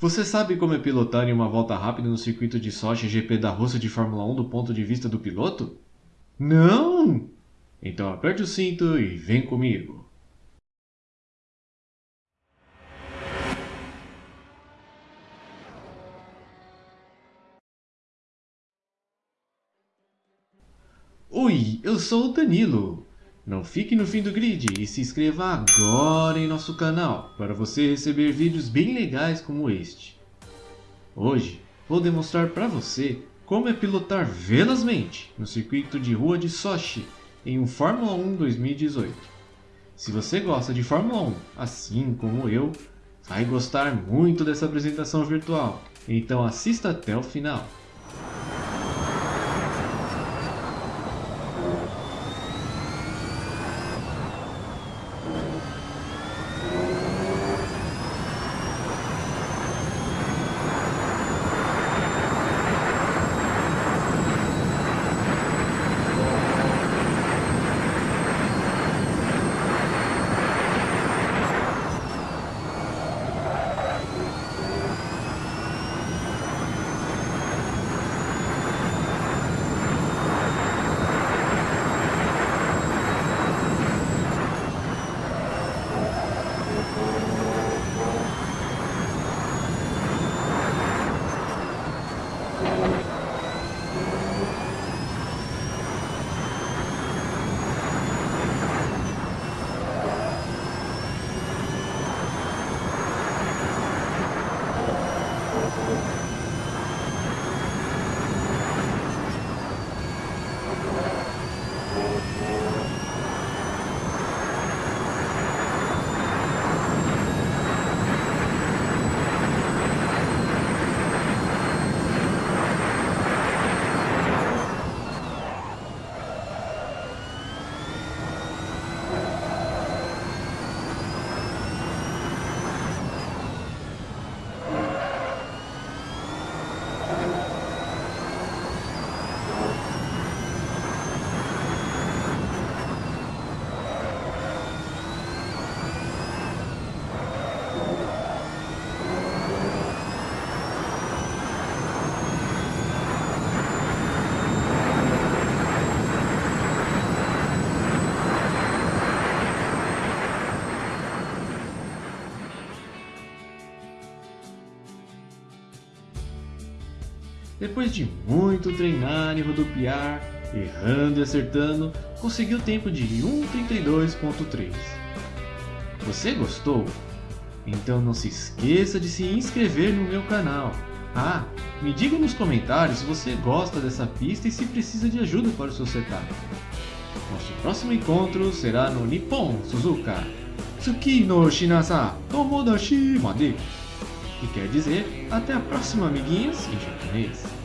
Você sabe como é pilotar em uma volta rápida no circuito de Sochi GP da Rússia de Fórmula 1 do ponto de vista do piloto? Não? Então aperte o cinto e vem comigo. Oi, eu sou o Danilo. Não fique no fim do grid e se inscreva agora em nosso canal para você receber vídeos bem legais como este. Hoje vou demonstrar para você como é pilotar velozmente no circuito de rua de Sochi em um Fórmula 1 2018. Se você gosta de Fórmula 1, assim como eu, vai gostar muito dessa apresentação virtual, então assista até o final. Depois de muito treinar e rodopiar, errando e acertando, conseguiu o tempo de 1.32.3. Você gostou? Então não se esqueça de se inscrever no meu canal. Ah, me diga nos comentários se você gosta dessa pista e se precisa de ajuda para o seu setup. Nosso próximo encontro será no Nippon Suzuka Tsuki no Shinasa Tomodashi Made que quer dizer até a próxima amiguinhos em japonês.